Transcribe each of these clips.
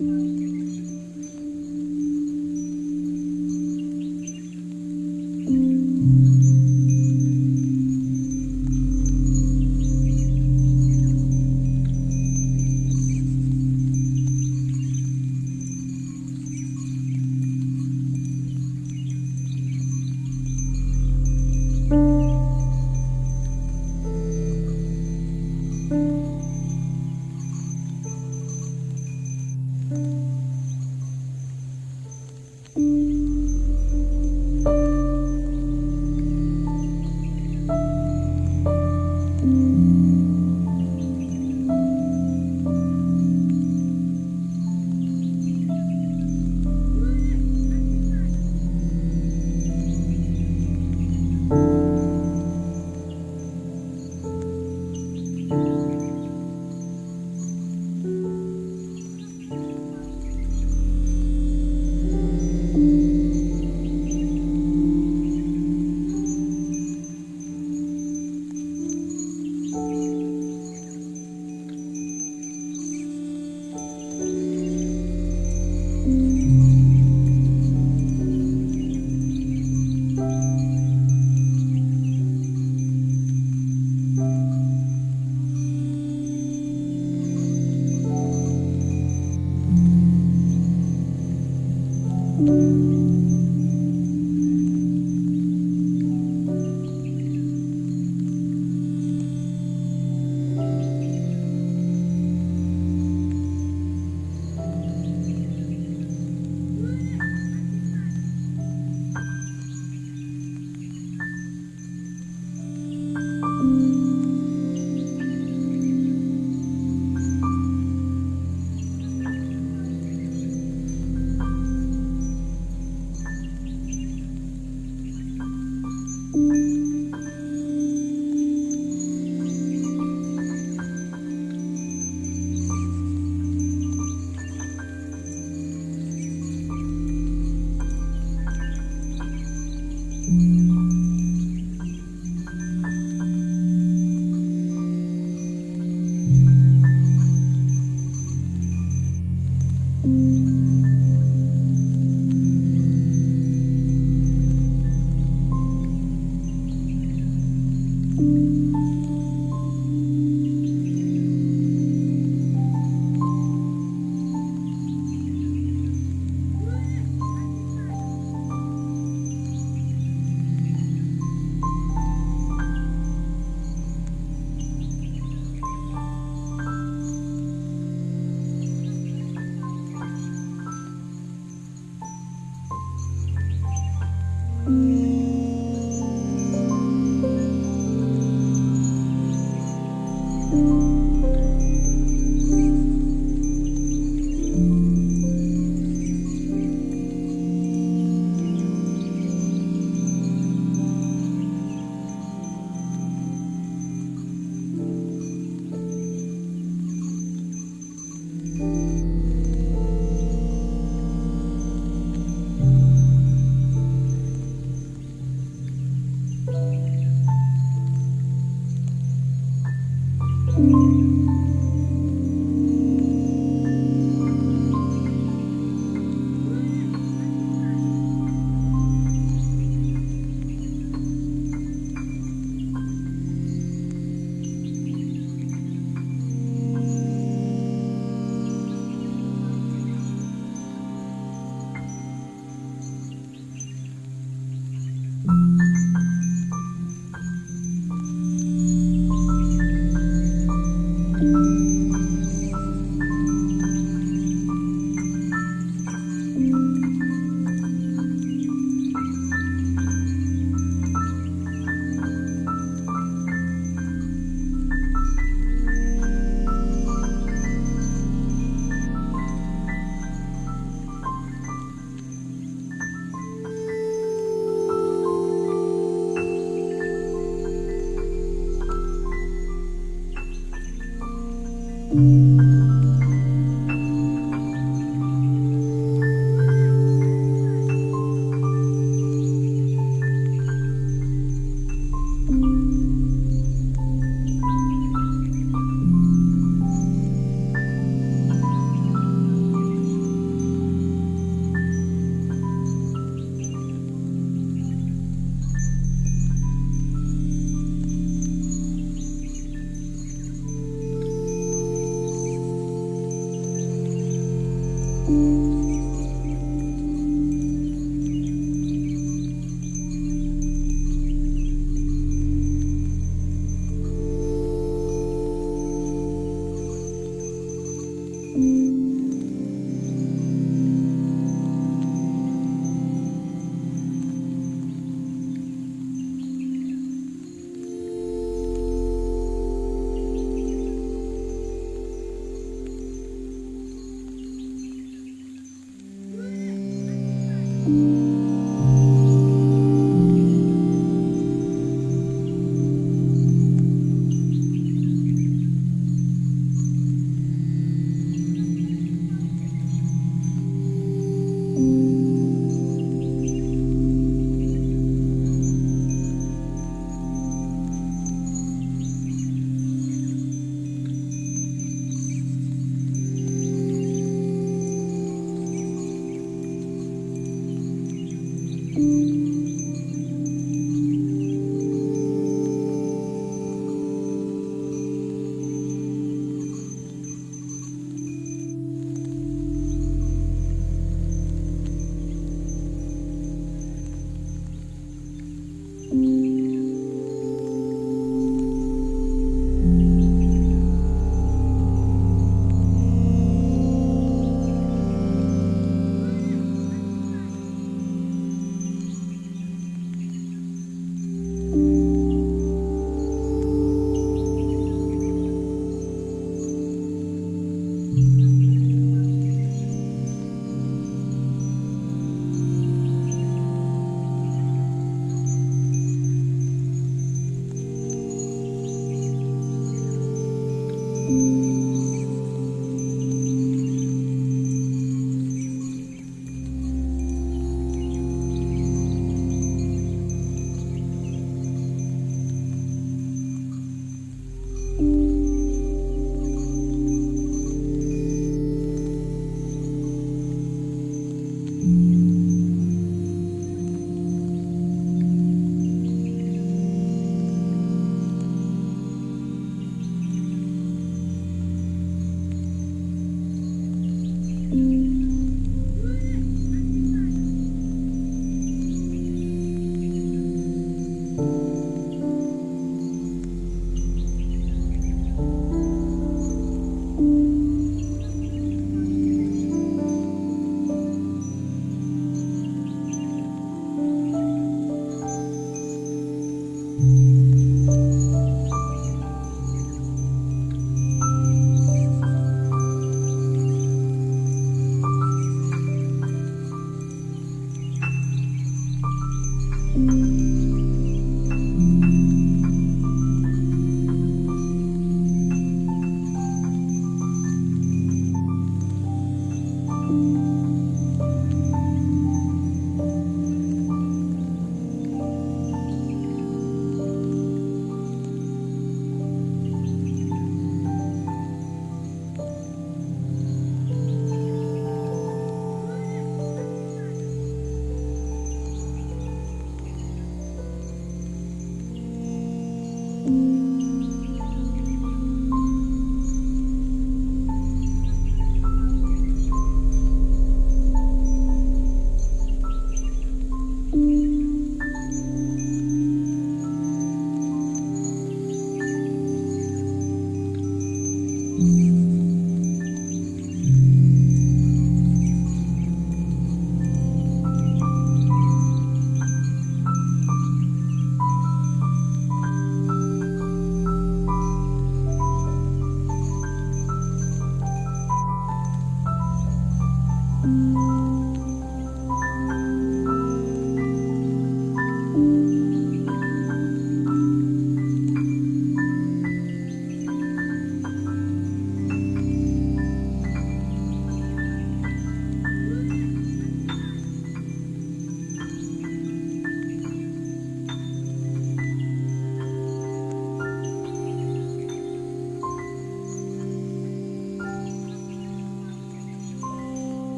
mm you.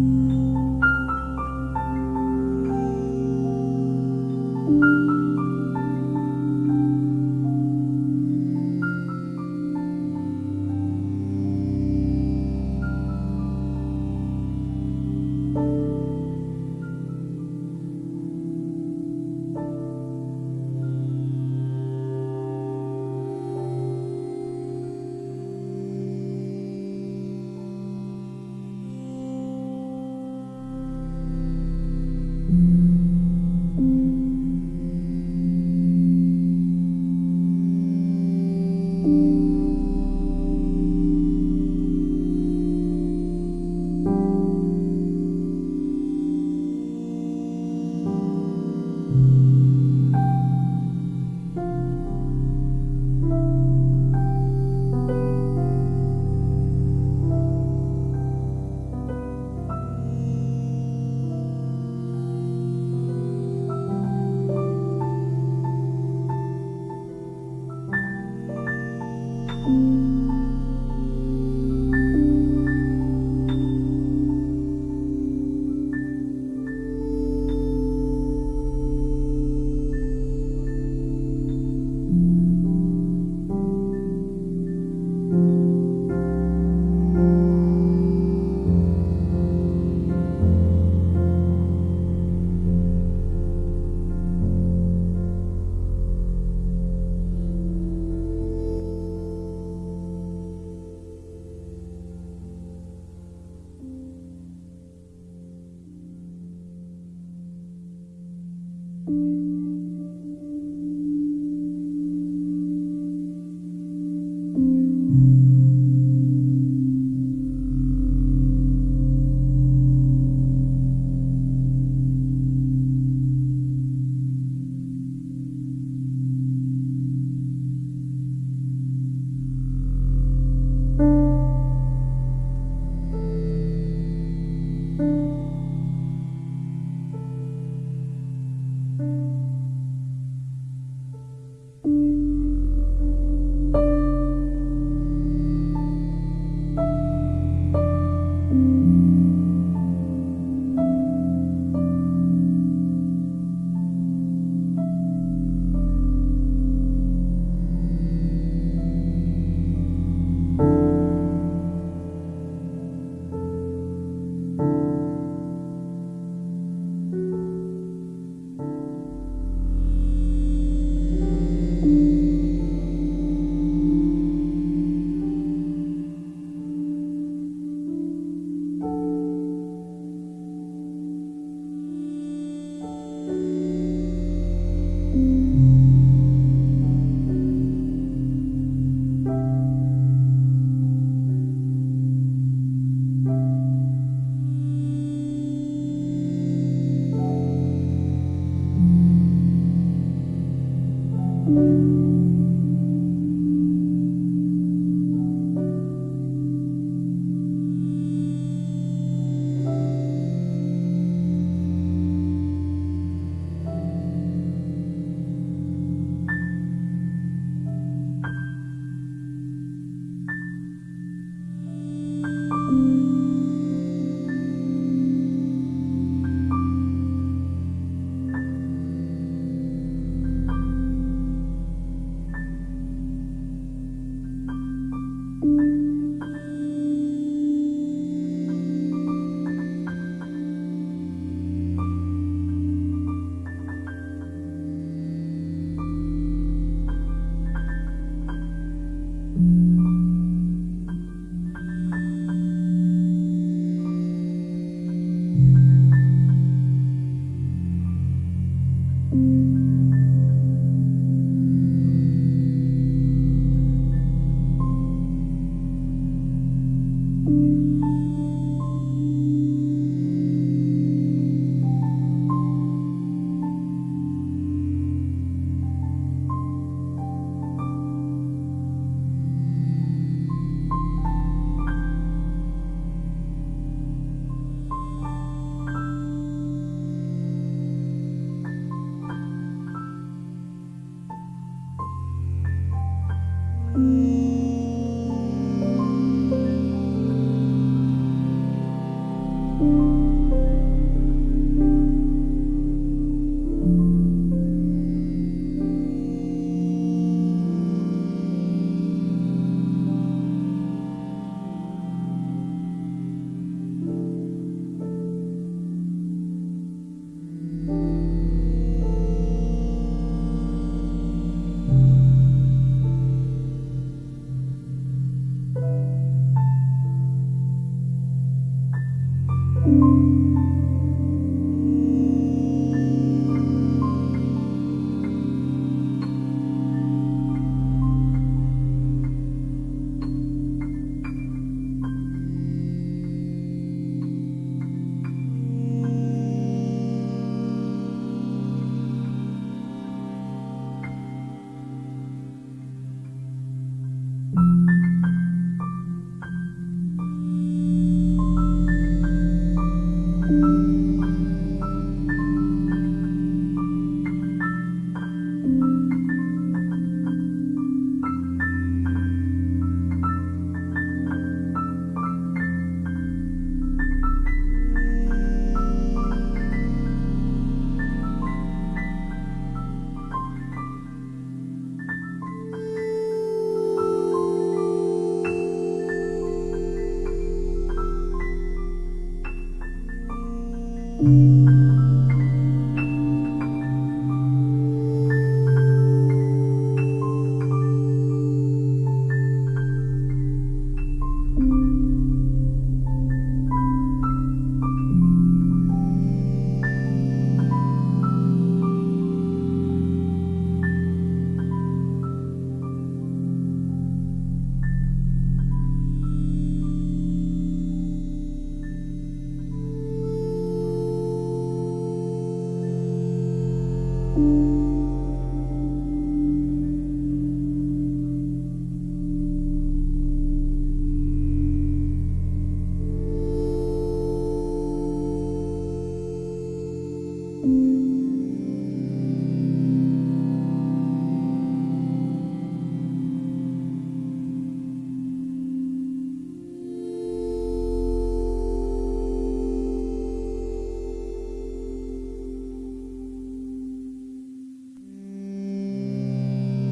Thank you.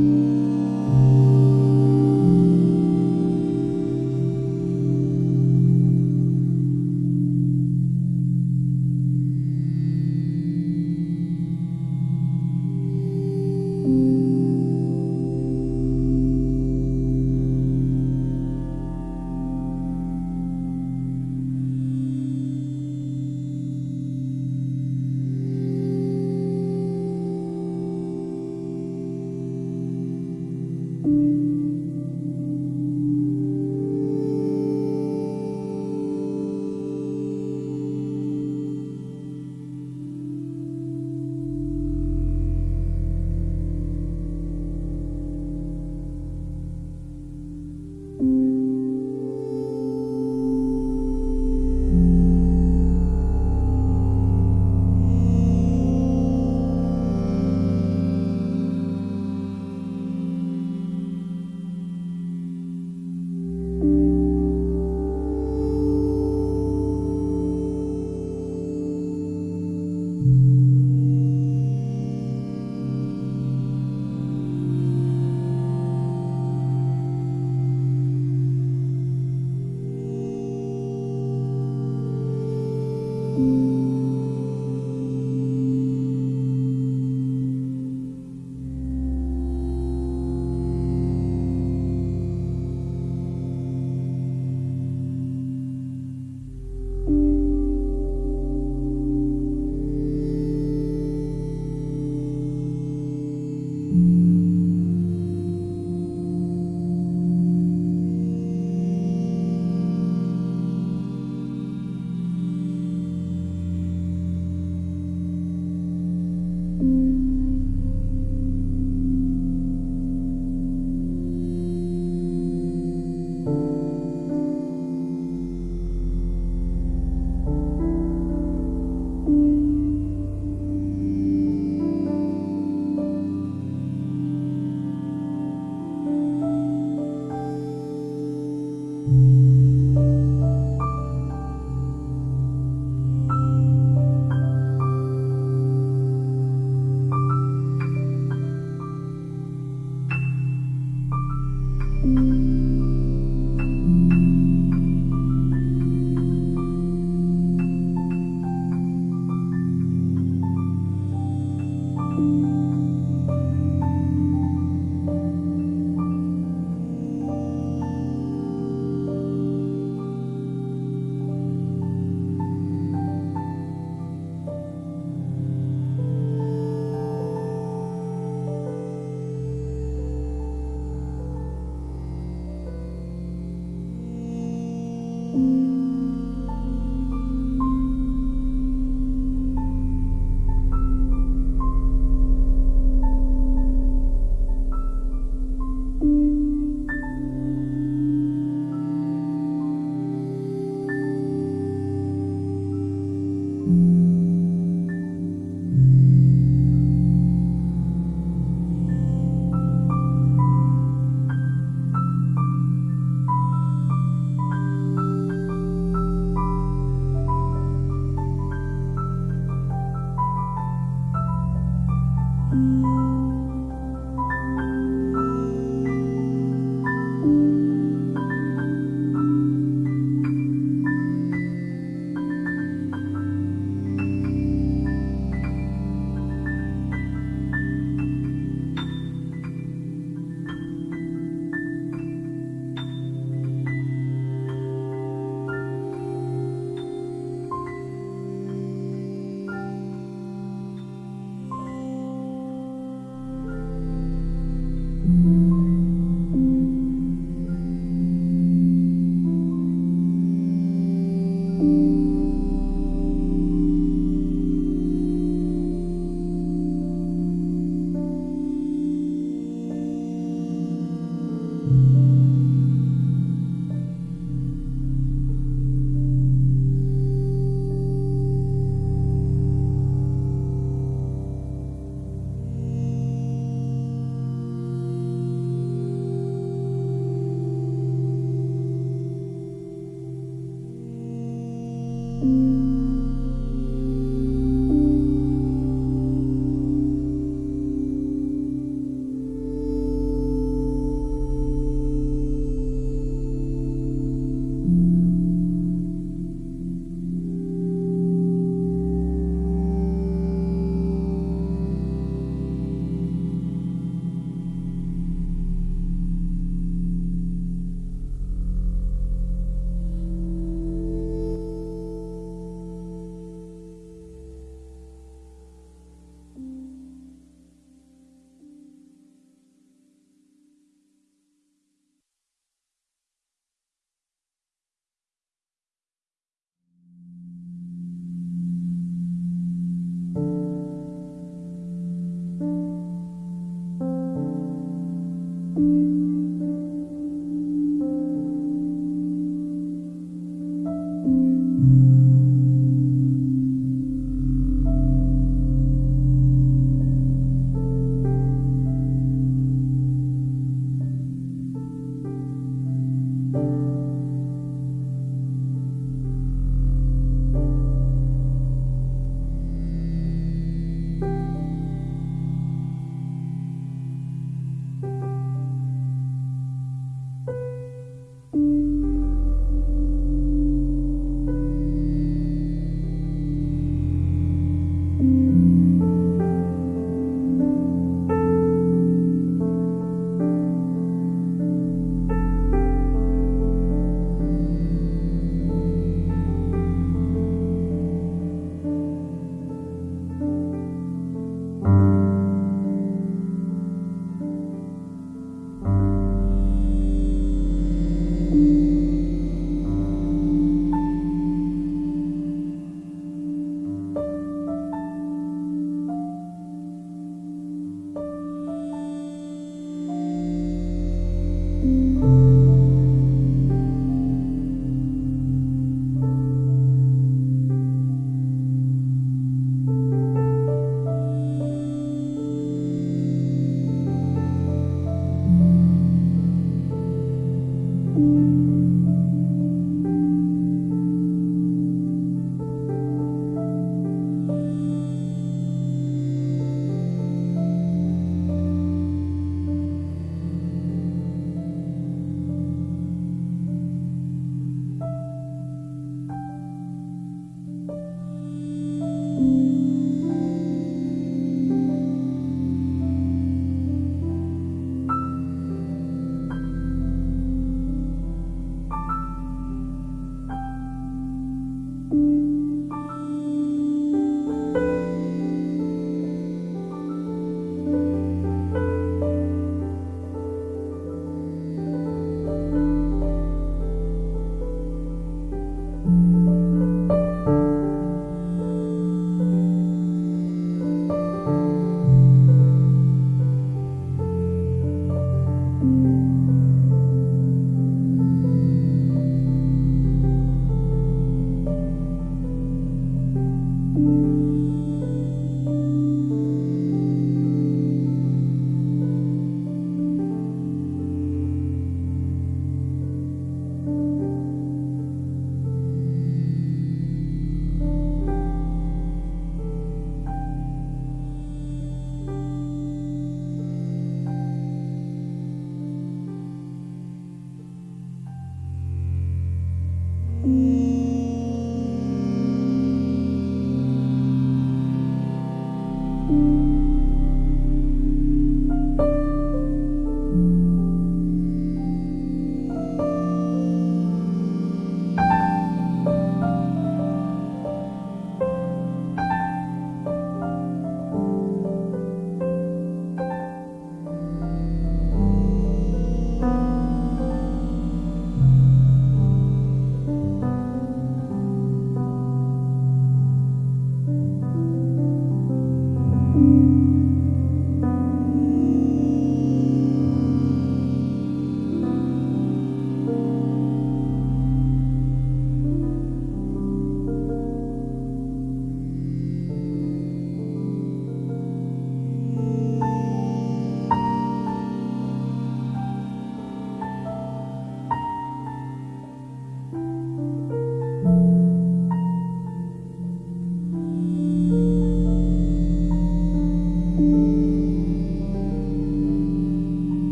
Thank you. thank you.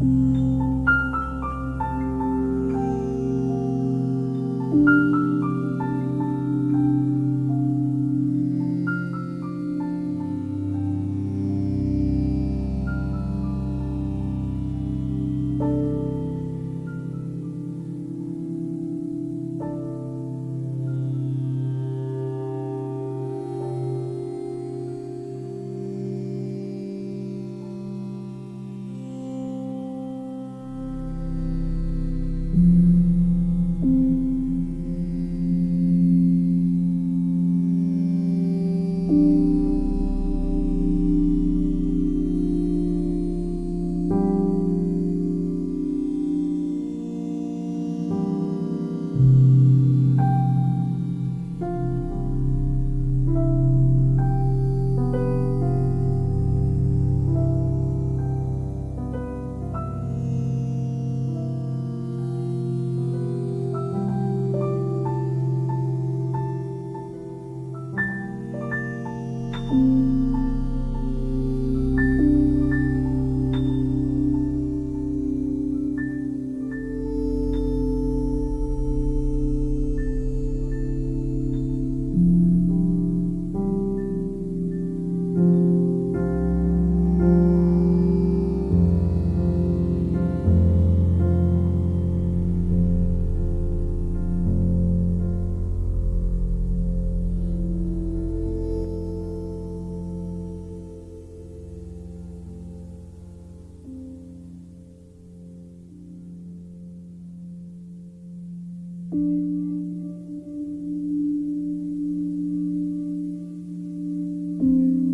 Thank you.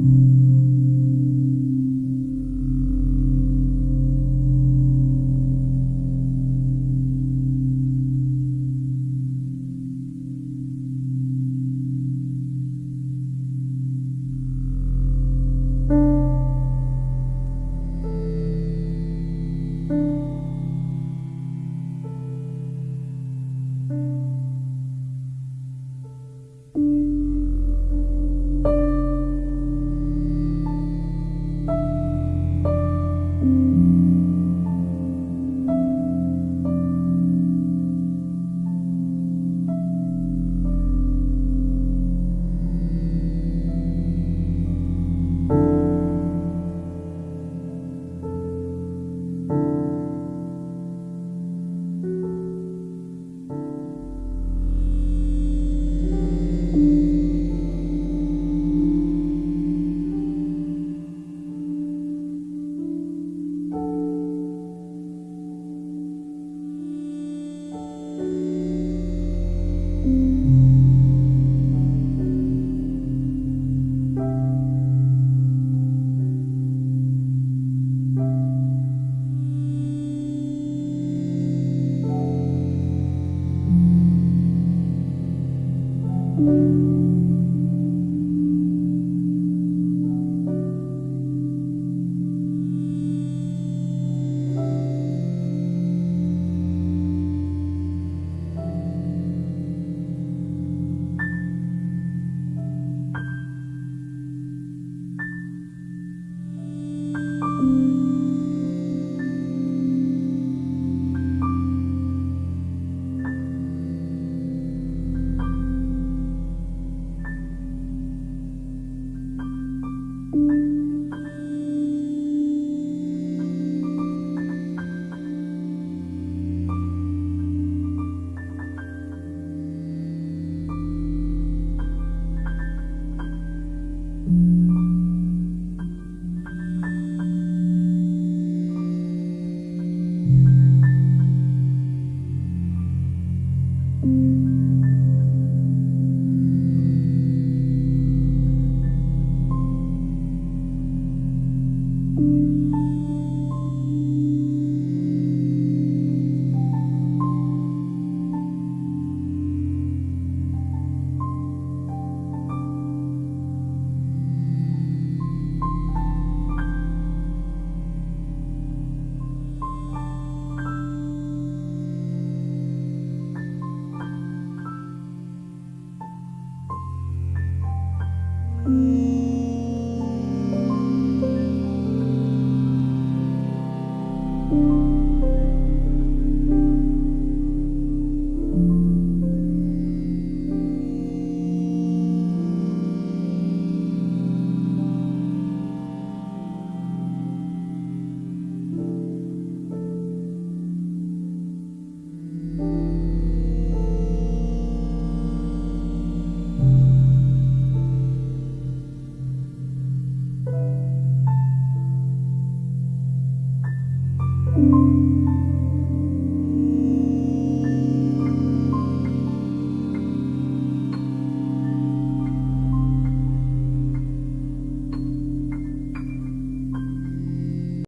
thank you